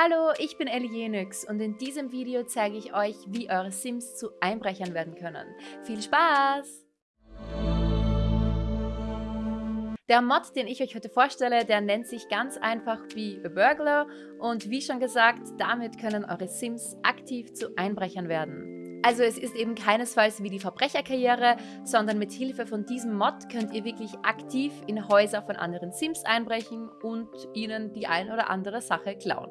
Hallo, ich bin Ellie Jenix und in diesem Video zeige ich euch, wie eure Sims zu Einbrechern werden können. Viel Spaß! Der Mod, den ich euch heute vorstelle, der nennt sich ganz einfach Be a Burglar und wie schon gesagt, damit können eure Sims aktiv zu Einbrechern werden. Also es ist eben keinesfalls wie die Verbrecherkarriere, sondern mit Hilfe von diesem Mod könnt ihr wirklich aktiv in Häuser von anderen Sims einbrechen und ihnen die ein oder andere Sache klauen.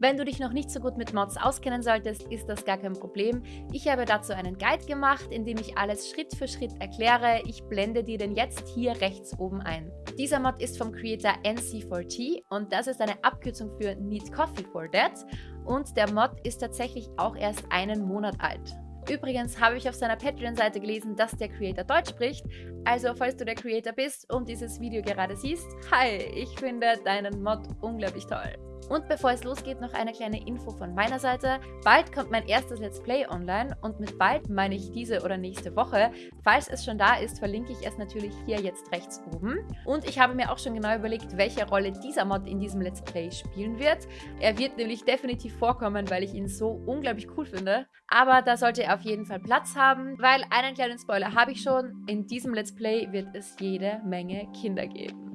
Wenn du dich noch nicht so gut mit Mods auskennen solltest, ist das gar kein Problem. Ich habe dazu einen Guide gemacht, in dem ich alles Schritt für Schritt erkläre. Ich blende dir den jetzt hier rechts oben ein. Dieser Mod ist vom Creator NC4T und das ist eine Abkürzung für Need Coffee for That und der Mod ist tatsächlich auch erst einen Monat alt. Übrigens habe ich auf seiner Patreon-Seite gelesen, dass der Creator Deutsch spricht. Also, falls du der Creator bist und dieses Video gerade siehst, hi, ich finde deinen Mod unglaublich toll. Und bevor es losgeht, noch eine kleine Info von meiner Seite. Bald kommt mein erstes Let's Play online und mit bald meine ich diese oder nächste Woche. Falls es schon da ist, verlinke ich es natürlich hier jetzt rechts oben. Und ich habe mir auch schon genau überlegt, welche Rolle dieser Mod in diesem Let's Play spielen wird. Er wird nämlich definitiv vorkommen, weil ich ihn so unglaublich cool finde. Aber da sollte er auf jeden Fall Platz haben, weil einen kleinen Spoiler habe ich schon. In diesem Let's Play wird es jede Menge Kinder geben.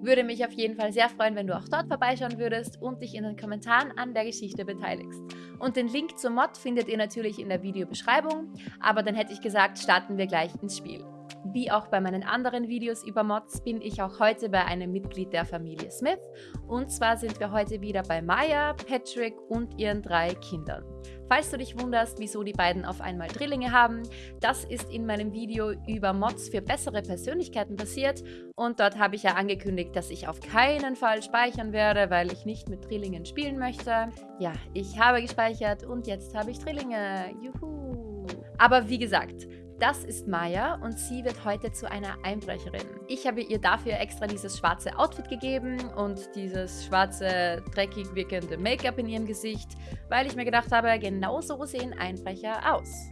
Würde mich auf jeden Fall sehr freuen, wenn du auch dort vorbeischauen würdest und dich in den Kommentaren an der Geschichte beteiligst. Und den Link zum Mod findet ihr natürlich in der Videobeschreibung, aber dann hätte ich gesagt, starten wir gleich ins Spiel. Wie auch bei meinen anderen Videos über Mods bin ich auch heute bei einem Mitglied der Familie Smith. Und zwar sind wir heute wieder bei Maya, Patrick und ihren drei Kindern. Falls du dich wunderst, wieso die beiden auf einmal Drillinge haben, das ist in meinem Video über Mods für bessere Persönlichkeiten passiert und dort habe ich ja angekündigt, dass ich auf keinen Fall speichern werde, weil ich nicht mit Drillingen spielen möchte. Ja, ich habe gespeichert und jetzt habe ich Drillinge. Juhu! Aber wie gesagt, das ist Maya und sie wird heute zu einer Einbrecherin. Ich habe ihr dafür extra dieses schwarze Outfit gegeben und dieses schwarze, dreckig wirkende Make-up in ihrem Gesicht, weil ich mir gedacht habe, genau so sehen Einbrecher aus.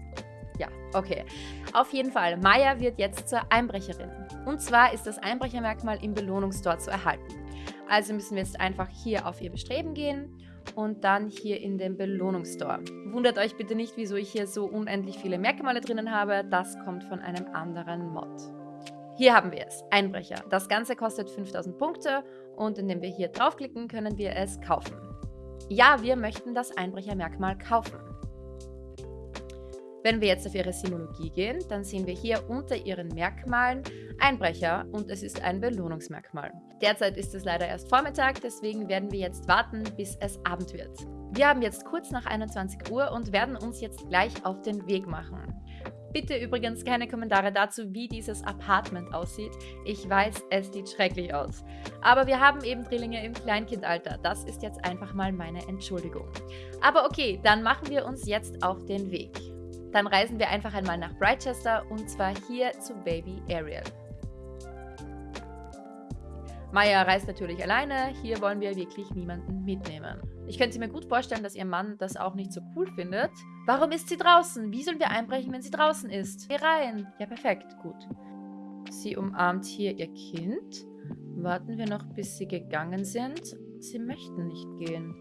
Ja, okay. Auf jeden Fall, Maya wird jetzt zur Einbrecherin. Und zwar ist das Einbrechermerkmal im Belohnungstor zu erhalten. Also müssen wir jetzt einfach hier auf ihr Bestreben gehen und dann hier in den Belohnungsstore. Wundert euch bitte nicht, wieso ich hier so unendlich viele Merkmale drinnen habe. Das kommt von einem anderen Mod. Hier haben wir es, Einbrecher. Das Ganze kostet 5000 Punkte und indem wir hier draufklicken, können wir es kaufen. Ja, wir möchten das Einbrechermerkmal kaufen. Wenn wir jetzt auf ihre Sinologie gehen, dann sehen wir hier unter ihren Merkmalen Einbrecher und es ist ein Belohnungsmerkmal. Derzeit ist es leider erst Vormittag, deswegen werden wir jetzt warten, bis es Abend wird. Wir haben jetzt kurz nach 21 Uhr und werden uns jetzt gleich auf den Weg machen. Bitte übrigens keine Kommentare dazu, wie dieses Apartment aussieht. Ich weiß, es sieht schrecklich aus. Aber wir haben eben Drillinge im Kleinkindalter. Das ist jetzt einfach mal meine Entschuldigung. Aber okay, dann machen wir uns jetzt auf den Weg. Dann reisen wir einfach einmal nach Brightchester und zwar hier zu Baby Ariel. Maya reist natürlich alleine, hier wollen wir wirklich niemanden mitnehmen. Ich könnte mir gut vorstellen, dass ihr Mann das auch nicht so cool findet. Warum ist sie draußen? Wie sollen wir einbrechen, wenn sie draußen ist? Geh rein. Ja, perfekt, gut. Sie umarmt hier ihr Kind. Warten wir noch, bis sie gegangen sind. Sie möchten nicht gehen.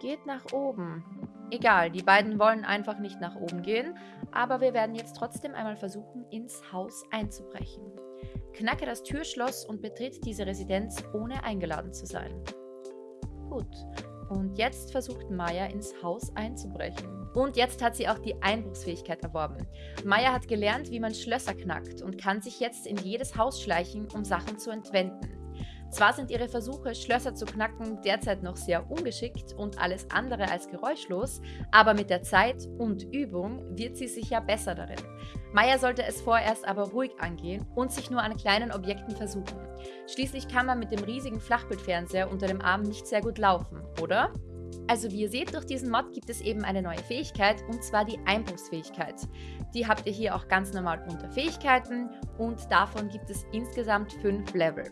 Geht nach oben. Egal, die beiden wollen einfach nicht nach oben gehen, aber wir werden jetzt trotzdem einmal versuchen, ins Haus einzubrechen. Knacke das Türschloss und betritt diese Residenz, ohne eingeladen zu sein. Gut, und jetzt versucht Maya ins Haus einzubrechen. Und jetzt hat sie auch die Einbruchsfähigkeit erworben. Maya hat gelernt, wie man Schlösser knackt und kann sich jetzt in jedes Haus schleichen, um Sachen zu entwenden. Zwar sind ihre Versuche, Schlösser zu knacken, derzeit noch sehr ungeschickt und alles andere als geräuschlos, aber mit der Zeit und Übung wird sie sicher besser darin. Maya sollte es vorerst aber ruhig angehen und sich nur an kleinen Objekten versuchen. Schließlich kann man mit dem riesigen Flachbildfernseher unter dem Arm nicht sehr gut laufen, oder? Also wie ihr seht, durch diesen Mod gibt es eben eine neue Fähigkeit und zwar die Einbruchsfähigkeit. Die habt ihr hier auch ganz normal unter Fähigkeiten und davon gibt es insgesamt fünf Level.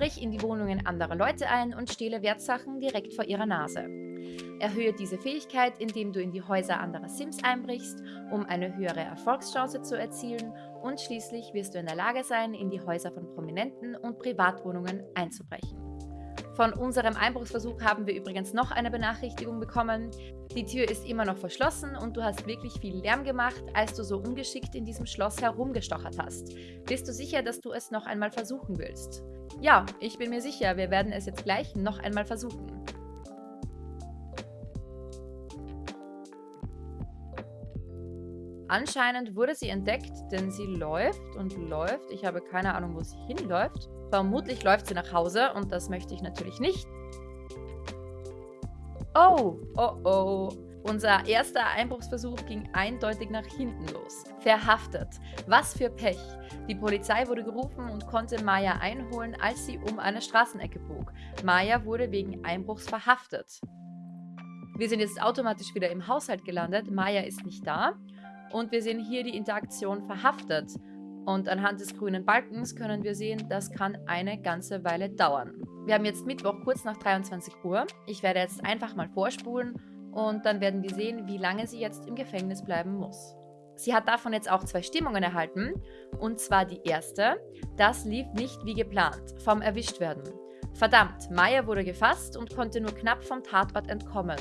Brich in die Wohnungen anderer Leute ein und stehle Wertsachen direkt vor ihrer Nase. Erhöhe diese Fähigkeit, indem du in die Häuser anderer Sims einbrichst, um eine höhere Erfolgschance zu erzielen und schließlich wirst du in der Lage sein, in die Häuser von Prominenten und Privatwohnungen einzubrechen. Von unserem Einbruchsversuch haben wir übrigens noch eine Benachrichtigung bekommen. Die Tür ist immer noch verschlossen und du hast wirklich viel Lärm gemacht, als du so ungeschickt in diesem Schloss herumgestochert hast. Bist du sicher, dass du es noch einmal versuchen willst? Ja, ich bin mir sicher, wir werden es jetzt gleich noch einmal versuchen. Anscheinend wurde sie entdeckt, denn sie läuft und läuft. Ich habe keine Ahnung, wo sie hinläuft. Vermutlich läuft sie nach Hause und das möchte ich natürlich nicht. Oh, oh, oh. Unser erster Einbruchsversuch ging eindeutig nach hinten los. Verhaftet. Was für Pech. Die Polizei wurde gerufen und konnte Maya einholen, als sie um eine Straßenecke bog. Maya wurde wegen Einbruchs verhaftet. Wir sind jetzt automatisch wieder im Haushalt gelandet. Maya ist nicht da. Und wir sehen hier die Interaktion verhaftet. Und anhand des grünen Balkens können wir sehen, das kann eine ganze Weile dauern. Wir haben jetzt Mittwoch kurz nach 23 Uhr. Ich werde jetzt einfach mal vorspulen und dann werden wir sehen, wie lange sie jetzt im Gefängnis bleiben muss. Sie hat davon jetzt auch zwei Stimmungen erhalten. Und zwar die erste, das lief nicht wie geplant, vom Erwischtwerden. Verdammt, Maya wurde gefasst und konnte nur knapp vom Tatort entkommen.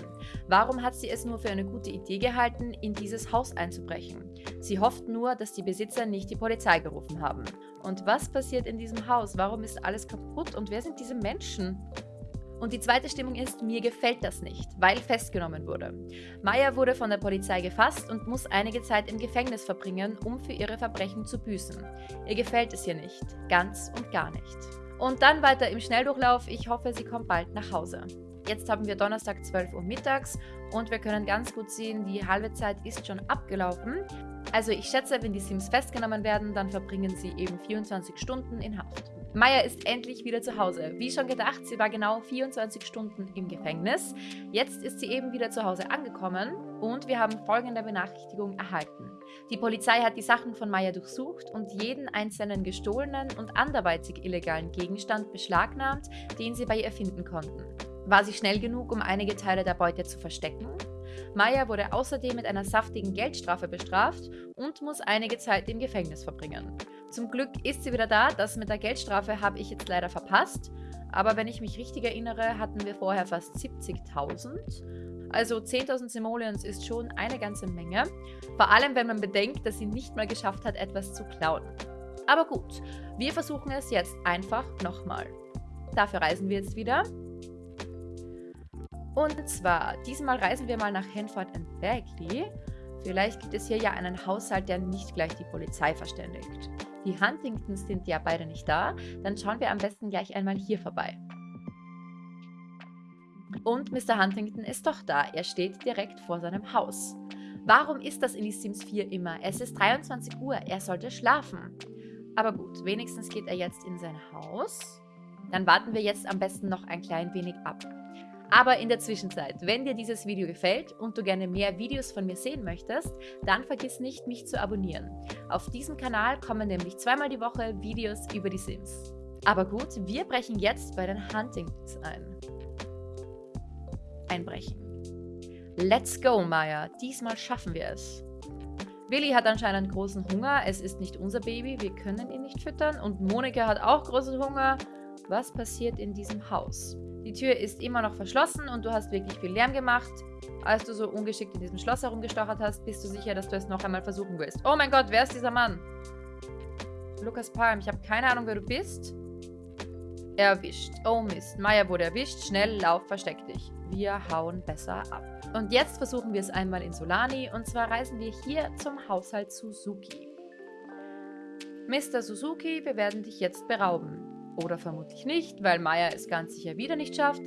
Warum hat sie es nur für eine gute Idee gehalten, in dieses Haus einzubrechen? Sie hofft nur, dass die Besitzer nicht die Polizei gerufen haben. Und was passiert in diesem Haus? Warum ist alles kaputt und wer sind diese Menschen? Und die zweite Stimmung ist, mir gefällt das nicht, weil festgenommen wurde. Maya wurde von der Polizei gefasst und muss einige Zeit im Gefängnis verbringen, um für ihre Verbrechen zu büßen. Ihr gefällt es hier nicht, ganz und gar nicht. Und dann weiter im Schnelldurchlauf. Ich hoffe, sie kommt bald nach Hause. Jetzt haben wir Donnerstag 12 Uhr mittags und wir können ganz gut sehen, die halbe Zeit ist schon abgelaufen. Also ich schätze, wenn die Sims festgenommen werden, dann verbringen sie eben 24 Stunden in Haft. Maya ist endlich wieder zu Hause. Wie schon gedacht, sie war genau 24 Stunden im Gefängnis. Jetzt ist sie eben wieder zu Hause angekommen und wir haben folgende Benachrichtigung erhalten. Die Polizei hat die Sachen von Maya durchsucht und jeden einzelnen gestohlenen und anderweitig illegalen Gegenstand beschlagnahmt, den sie bei ihr finden konnten. War sie schnell genug, um einige Teile der Beute zu verstecken? Maya wurde außerdem mit einer saftigen Geldstrafe bestraft und muss einige Zeit im Gefängnis verbringen. Zum Glück ist sie wieder da, das mit der Geldstrafe habe ich jetzt leider verpasst, aber wenn ich mich richtig erinnere, hatten wir vorher fast 70.000. Also 10.000 Simoleons ist schon eine ganze Menge, vor allem wenn man bedenkt, dass sie nicht mal geschafft hat, etwas zu klauen. Aber gut, wir versuchen es jetzt einfach nochmal. Dafür reisen wir jetzt wieder und zwar, diesmal reisen wir mal nach Hanford and Bagley. Vielleicht gibt es hier ja einen Haushalt, der nicht gleich die Polizei verständigt. Die Huntingtons sind ja beide nicht da, dann schauen wir am besten gleich einmal hier vorbei. Und Mr. Huntington ist doch da, er steht direkt vor seinem Haus. Warum ist das in die Sims 4 immer? Es ist 23 Uhr, er sollte schlafen. Aber gut, wenigstens geht er jetzt in sein Haus. Dann warten wir jetzt am besten noch ein klein wenig ab. Aber in der Zwischenzeit, wenn dir dieses Video gefällt und du gerne mehr Videos von mir sehen möchtest, dann vergiss nicht, mich zu abonnieren. Auf diesem Kanal kommen nämlich zweimal die Woche Videos über die Sims. Aber gut, wir brechen jetzt bei den Huntingtons ein. Einbrechen. Let's go, Maya. Diesmal schaffen wir es. Willi hat anscheinend großen Hunger. Es ist nicht unser Baby. Wir können ihn nicht füttern. Und Monika hat auch großen Hunger. Was passiert in diesem Haus? Die Tür ist immer noch verschlossen und du hast wirklich viel Lärm gemacht. Als du so ungeschickt in diesem Schloss herumgestochert hast, bist du sicher, dass du es noch einmal versuchen willst. Oh mein Gott, wer ist dieser Mann? Lukas Palm, ich habe keine Ahnung, wer du bist. Erwischt. Oh Mist, Maya wurde erwischt. Schnell, lauf, versteck dich. Wir hauen besser ab. Und jetzt versuchen wir es einmal in Solani. Und zwar reisen wir hier zum Haushalt Suzuki. Mr. Suzuki, wir werden dich jetzt berauben. Oder vermutlich nicht, weil Maya es ganz sicher wieder nicht schafft.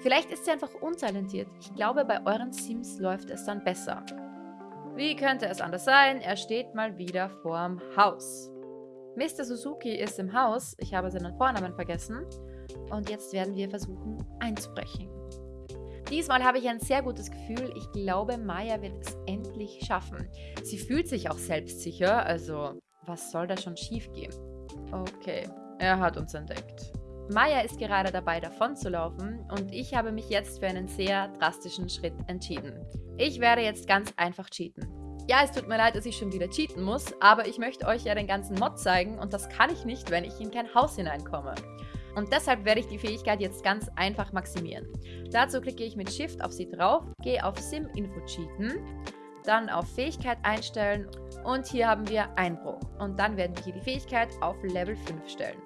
Vielleicht ist sie einfach untalentiert. Ich glaube, bei euren Sims läuft es dann besser. Wie könnte es anders sein? Er steht mal wieder vorm Haus. Mr. Suzuki ist im Haus. Ich habe seinen Vornamen vergessen. Und jetzt werden wir versuchen einzubrechen. Diesmal habe ich ein sehr gutes Gefühl. Ich glaube, Maya wird es endlich schaffen. Sie fühlt sich auch selbstsicher, also was soll da schon schief gehen? Okay, er hat uns entdeckt. Maya ist gerade dabei davon zu laufen und ich habe mich jetzt für einen sehr drastischen Schritt entschieden. Ich werde jetzt ganz einfach cheaten. Ja, es tut mir leid, dass ich schon wieder cheaten muss, aber ich möchte euch ja den ganzen Mod zeigen und das kann ich nicht, wenn ich in kein Haus hineinkomme. Und deshalb werde ich die Fähigkeit jetzt ganz einfach maximieren. Dazu klicke ich mit Shift auf sie drauf, gehe auf Sim Info Cheaten, dann auf Fähigkeit einstellen und hier haben wir Einbruch. Und dann werden wir hier die Fähigkeit auf Level 5 stellen.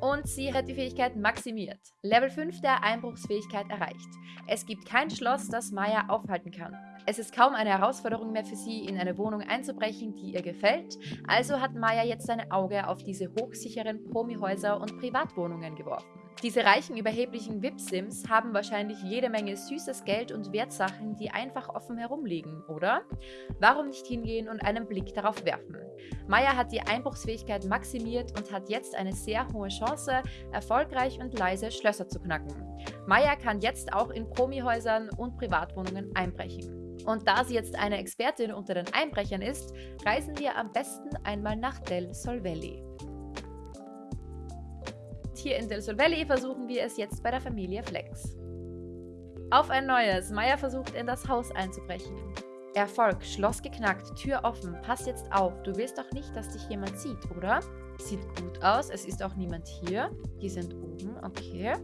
Und sie hat die Fähigkeit maximiert. Level 5 der Einbruchsfähigkeit erreicht. Es gibt kein Schloss, das Maya aufhalten kann. Es ist kaum eine Herausforderung mehr für sie, in eine Wohnung einzubrechen, die ihr gefällt, also hat Maya jetzt ein Auge auf diese hochsicheren Promi-Häuser und Privatwohnungen geworfen. Diese reichen, überheblichen VIP-Sims haben wahrscheinlich jede Menge süßes Geld und Wertsachen, die einfach offen herumliegen, oder? Warum nicht hingehen und einen Blick darauf werfen? Maya hat die Einbruchsfähigkeit maximiert und hat jetzt eine sehr hohe Chance, erfolgreich und leise Schlösser zu knacken. Maya kann jetzt auch in Promi-Häusern und Privatwohnungen einbrechen. Und da sie jetzt eine Expertin unter den Einbrechern ist, reisen wir am besten einmal nach Del Sol Valley. Hier in Del Sol Valley versuchen wir es jetzt bei der Familie Flex. Auf ein neues. Maya versucht in das Haus einzubrechen. Erfolg, Schloss geknackt, Tür offen, pass jetzt auf, du willst doch nicht, dass dich jemand sieht, oder? Sieht gut aus, es ist auch niemand hier. Die sind oben, okay.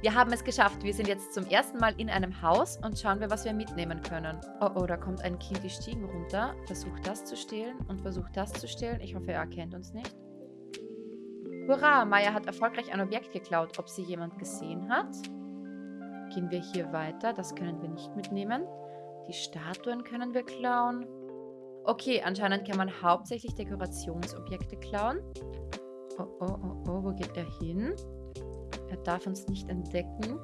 Wir haben es geschafft. Wir sind jetzt zum ersten Mal in einem Haus und schauen wir, was wir mitnehmen können. Oh, oh, da kommt ein Kind die Stiegen runter, versucht das zu stehlen und versucht das zu stehlen. Ich hoffe, er erkennt uns nicht. Hurra, Maya hat erfolgreich ein Objekt geklaut. Ob sie jemand gesehen hat? Gehen wir hier weiter. Das können wir nicht mitnehmen. Die Statuen können wir klauen. Okay, anscheinend kann man hauptsächlich Dekorationsobjekte klauen. Oh, oh, oh, oh, wo geht er hin? Er darf uns nicht entdecken.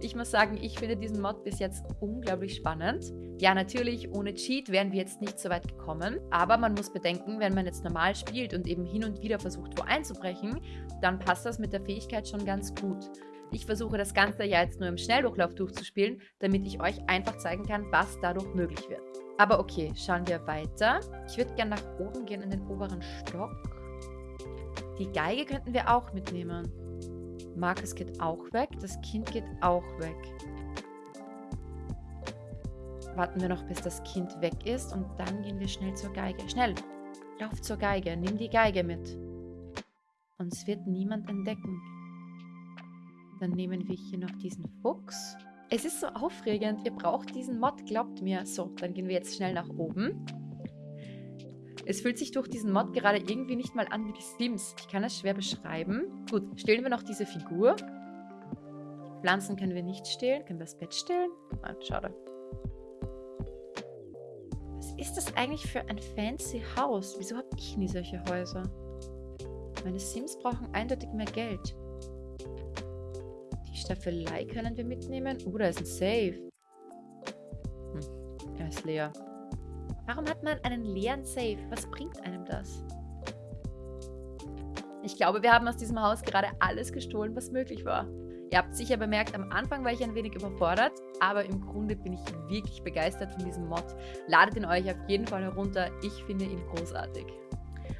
Ich muss sagen, ich finde diesen Mod bis jetzt unglaublich spannend. Ja, natürlich, ohne Cheat wären wir jetzt nicht so weit gekommen. Aber man muss bedenken, wenn man jetzt normal spielt und eben hin und wieder versucht, wo einzubrechen, dann passt das mit der Fähigkeit schon ganz gut. Ich versuche das Ganze ja jetzt nur im Schnelldurchlauf durchzuspielen, damit ich euch einfach zeigen kann, was dadurch möglich wird. Aber okay, schauen wir weiter. Ich würde gerne nach oben gehen in den oberen Stock. Die Geige könnten wir auch mitnehmen. Markus geht auch weg. Das Kind geht auch weg. Warten wir noch, bis das Kind weg ist und dann gehen wir schnell zur Geige. Schnell! Lauf zur Geige, nimm die Geige mit. Uns wird niemand entdecken. Dann nehmen wir hier noch diesen Fuchs. Es ist so aufregend. Ihr braucht diesen Mod, glaubt mir. So, dann gehen wir jetzt schnell nach oben. Es fühlt sich durch diesen Mod gerade irgendwie nicht mal an wie die Sims. Ich kann es schwer beschreiben. Gut, stehlen wir noch diese Figur. Pflanzen können wir nicht stehlen. Können wir das Bett stehlen? Ah, schade. Was ist das eigentlich für ein fancy Haus? Wieso habe ich nie solche Häuser? Meine Sims brauchen eindeutig mehr Geld. Die Staffelei können wir mitnehmen. Oh, da ist ein Safe. Hm, er ist leer. Warum hat man einen leeren Safe? Was bringt einem das? Ich glaube, wir haben aus diesem Haus gerade alles gestohlen, was möglich war. Ihr habt sicher bemerkt, am Anfang war ich ein wenig überfordert, aber im Grunde bin ich wirklich begeistert von diesem Mod. Ladet ihn euch auf jeden Fall herunter, ich finde ihn großartig.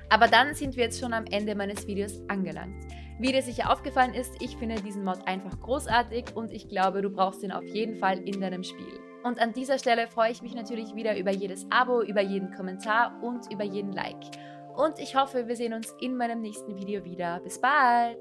Aber dann sind wir jetzt schon am Ende meines Videos angelangt. Wie dir sicher aufgefallen ist, ich finde diesen Mod einfach großartig und ich glaube, du brauchst ihn auf jeden Fall in deinem Spiel. Und an dieser Stelle freue ich mich natürlich wieder über jedes Abo, über jeden Kommentar und über jeden Like. Und ich hoffe, wir sehen uns in meinem nächsten Video wieder. Bis bald!